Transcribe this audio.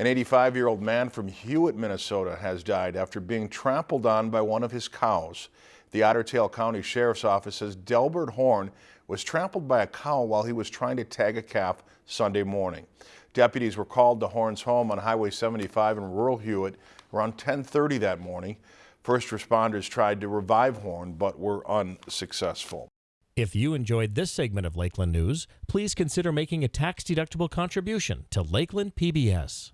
An 85-year-old man from Hewitt, Minnesota has died after being trampled on by one of his cows. The Otter Tail County Sheriff's Office says Delbert Horn was trampled by a cow while he was trying to tag a calf Sunday morning. Deputies were called to Horn's home on Highway 75 in rural Hewitt around 1030 that morning. First responders tried to revive Horn but were unsuccessful. If you enjoyed this segment of Lakeland News, please consider making a tax-deductible contribution to Lakeland PBS.